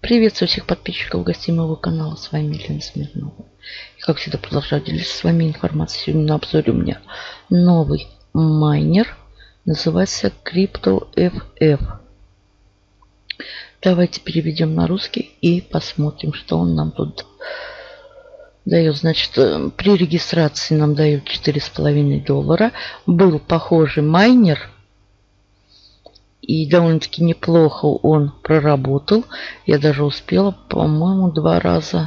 Приветствую всех подписчиков гостей моего канала. С вами Елена Смирнова. И как всегда продолжаю делиться с вами информацией. Сегодня на обзоре у меня новый майнер. Называется CryptoFF. Давайте переведем на русский и посмотрим, что он нам тут дает. Значит, э, при регистрации нам дают 4,5 доллара. Был похожий майнер и довольно-таки неплохо он проработал. Я даже успела, по-моему, два раза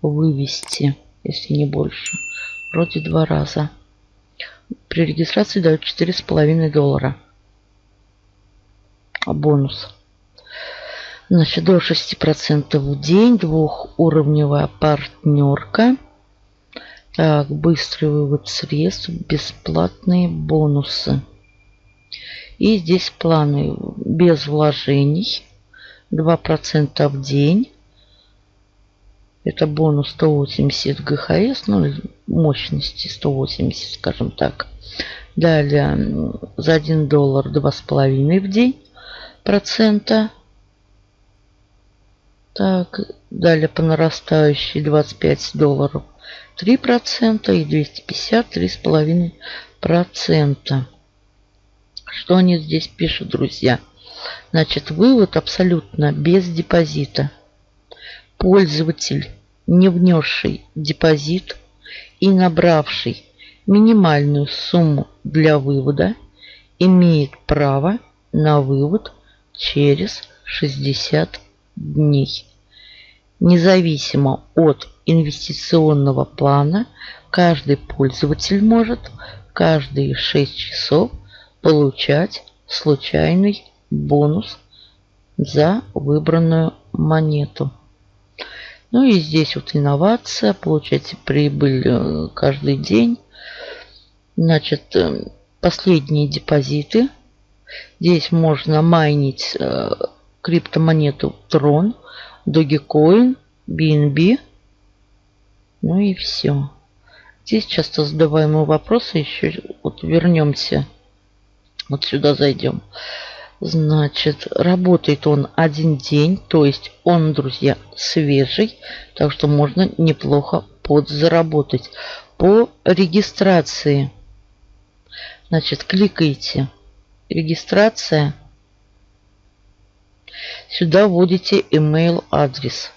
вывести, если не больше. Вроде два раза. При регистрации дают 4,5 доллара. А бонус. Значит, до 6% в день. Двухуровневая партнерка. Так, быстрый вывод средств. Бесплатные бонусы. И здесь планы без вложений. 2% в день. Это бонус 180 ГХС, ну, мощности 180, скажем так. Далее за 1 доллар 2,5 в день процента. Так, далее по нарастающей 25 долларов 3% и 250 3,5%. Что они здесь пишут, друзья? Значит, вывод абсолютно без депозита. Пользователь, не внесший депозит и набравший минимальную сумму для вывода, имеет право на вывод через 60 дней. Независимо от инвестиционного плана, каждый пользователь может каждые 6 часов получать случайный бонус за выбранную монету. Ну и здесь вот инновация, получаете прибыль э, каждый день. Значит, э, последние депозиты. Здесь можно майнить э, криптомонету Tron, Dogecoin, BNB. Ну и все. Здесь часто задаваемые вопросы. Еще вот вернемся вот сюда зайдем. Значит, работает он один день, то есть он, друзья, свежий, так что можно неплохо подзаработать. По регистрации, значит, кликаете «Регистрация», сюда вводите email адрес.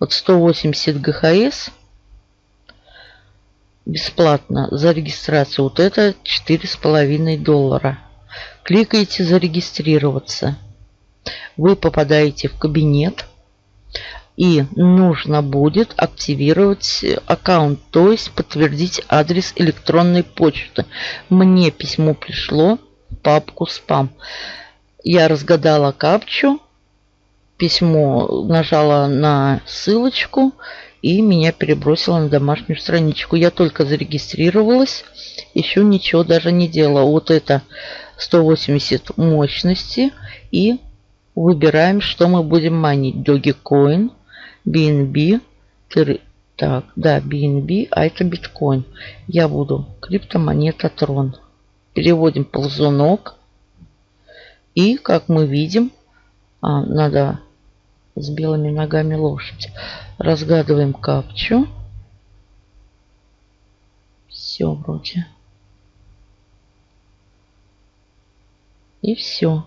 Вот 180 ГХС – бесплатно за регистрацию. Вот это четыре с половиной доллара. Кликаете «Зарегистрироваться». Вы попадаете в кабинет. И нужно будет активировать аккаунт, то есть подтвердить адрес электронной почты. Мне письмо пришло в папку спам. Я разгадала капчу, письмо нажала на ссылочку и меня перебросило на домашнюю страничку. Я только зарегистрировалась, еще ничего даже не делала. Вот это 180 мощности и выбираем, что мы будем манить. Dogecoin, BNB, так, да, BNB, а это биткоин. Я буду криптомонета Трон. Переводим ползунок. И, как мы видим, а, надо с белыми ногами лошадь. Разгадываем капчу. Все вроде. И все.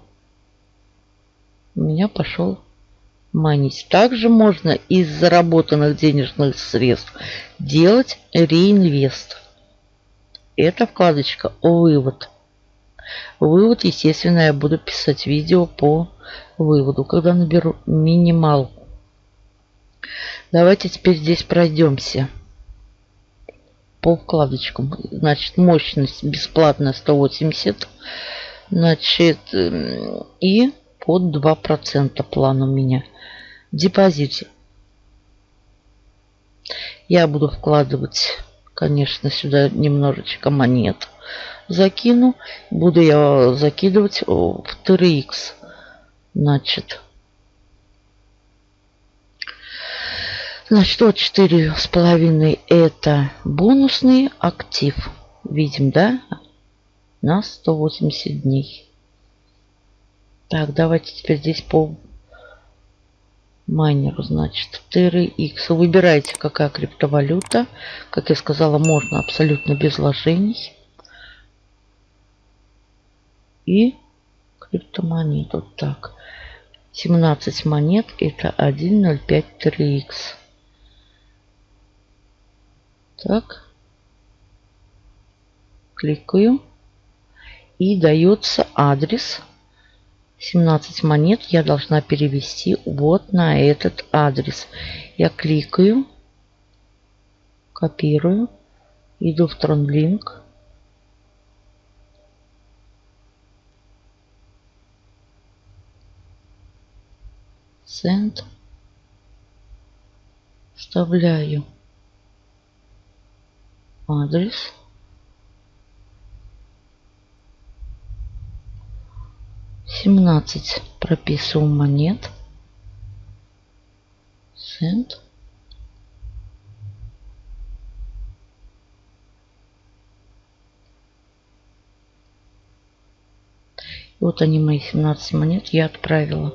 У меня пошел манить. Также можно из заработанных денежных средств делать реинвест. Это вкладочка «Вывод». Вывод, естественно, я буду писать видео по выводу, когда наберу минималку. Давайте теперь здесь пройдемся по вкладочкам. Значит, мощность бесплатная 180. Значит, и под 2% план у меня. Депозит. Я буду вкладывать, конечно, сюда немножечко монет закину. Буду я закидывать в 3х. Значит, значит, вот четыре с половиной это бонусный актив. Видим, да? На 180 дней. Так, давайте теперь здесь по майнеру, значит, TRX. Выбирайте, какая криптовалюта. Как я сказала, можно абсолютно без вложений. И. Вот так. 17 монет. Это 1.05 TRX. Так. Кликаю. И дается адрес 17 монет я должна перевести вот на этот адрес. Я кликаю, копирую, иду в TronLink. Send. Вставляю адрес. 17 прописывал монет. Send. Вот они мои 17 монет я отправила.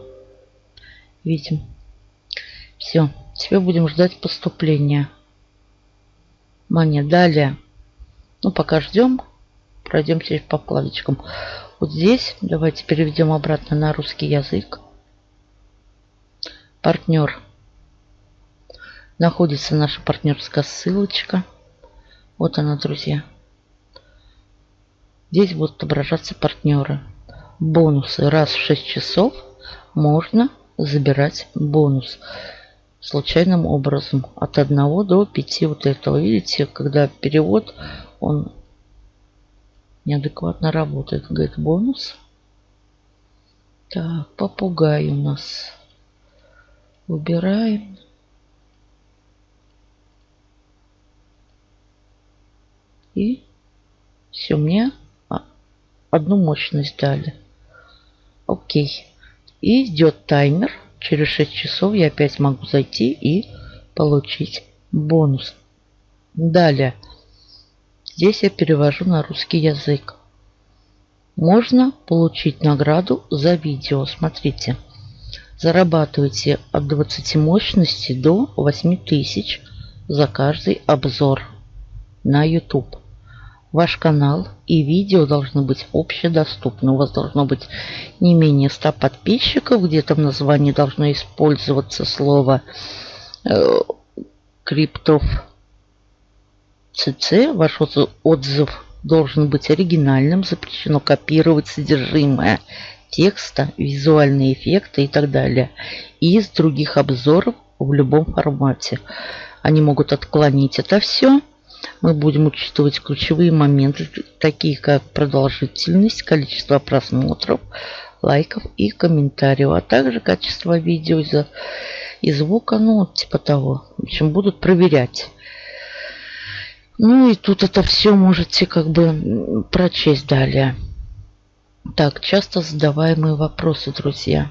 Видим. Все. Теперь будем ждать поступления монет. Далее. Ну, пока ждем. Пройдемся по вкладочкам. Вот здесь давайте переведем обратно на русский язык. Партнер. Находится наша партнерская ссылочка. Вот она, друзья. Здесь будут отображаться партнеры. Бонусы. Раз в 6 часов можно забирать бонус случайным образом от 1 до 5 вот этого. Видите, когда перевод, он неадекватно работает. Говорит, бонус. Так, попугай у нас. Выбираем. И все, мне одну мощность дали. Окей. И идет таймер. Через 6 часов я опять могу зайти и получить бонус. Далее. Здесь я перевожу на русский язык. Можно получить награду за видео. Смотрите. Зарабатывайте от 20 мощностей до 8000 за каждый обзор на YouTube. Ваш канал и видео должны быть общедоступны. У вас должно быть не менее 100 подписчиков. Где-то в названии должно использоваться слово э, криптов ЦЦ ваш отзыв должен быть оригинальным, запрещено копировать содержимое текста, визуальные эффекты и так далее. Из других обзоров в любом формате. Они могут отклонить это все. Мы будем учитывать ключевые моменты, такие как продолжительность, количество просмотров, лайков и комментариев, а также качество видео и звука, ну, типа того. В общем, будут проверять. Ну и тут это все можете как бы прочесть далее. Так, часто задаваемые вопросы, друзья.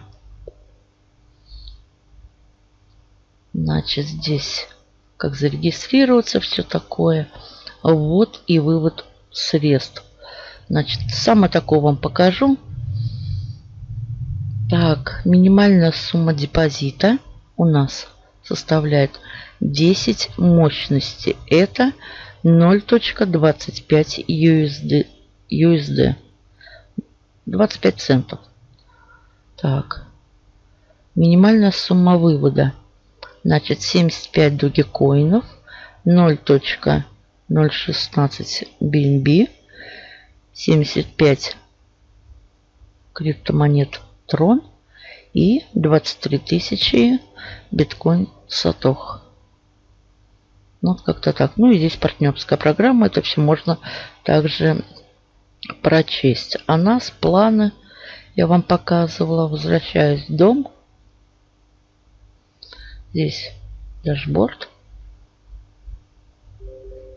Значит, здесь как зарегистрироваться, все такое. Вот и вывод средств. Значит, самое такое вам покажу. Так, минимальная сумма депозита у нас составляет 10 мощности. Это 0.25 USD, USD. 25 центов. Так. Минимальная сумма вывода. Значит, 75 дугикоинов. 0.016 BNB. 75 криптомонет Трон. И 23 тысячи биткоин Сатох. Ну, вот как-то так. Ну и здесь партнерская программа. Это все можно также прочесть. А нас планы я вам показывала. Возвращаюсь в дом. Здесь дашборд.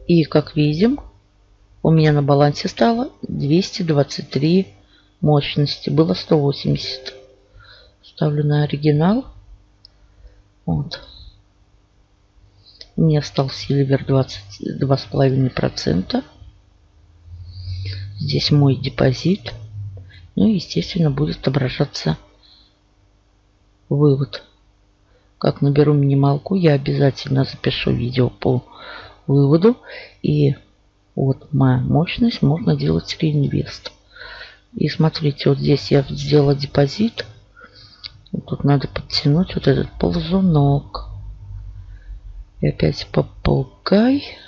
И как видим, у меня на балансе стало 223 мощности. Было 180. Ставлю на оригинал. Вот. Меня стал сильвер 22,5%. Здесь мой депозит. Ну и, естественно, будет отображаться вывод. как наберу минималку, я обязательно запишу видео по выводу. И вот моя мощность можно делать реинвест. И смотрите, вот здесь я сделала депозит. Тут надо подтянуть вот этот ползунок. И опять попугай.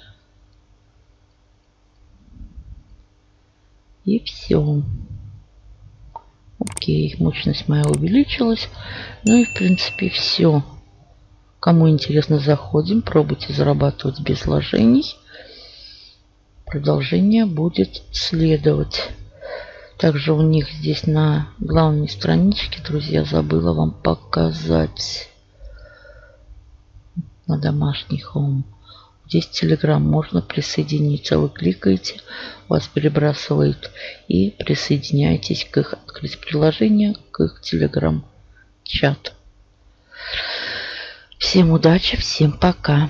И все. Окей, мощность моя увеличилась. Ну и в принципе все. Кому интересно, заходим, пробуйте зарабатывать без вложений. Продолжение будет следовать. Также у них здесь на главной страничке, друзья, забыла вам показать на домашний home. Здесь Telegram можно присоединиться. Вы кликаете, вас перебрасывает и присоединяйтесь к их открыть приложение, к их Telegram чат. Всем удачи, всем пока.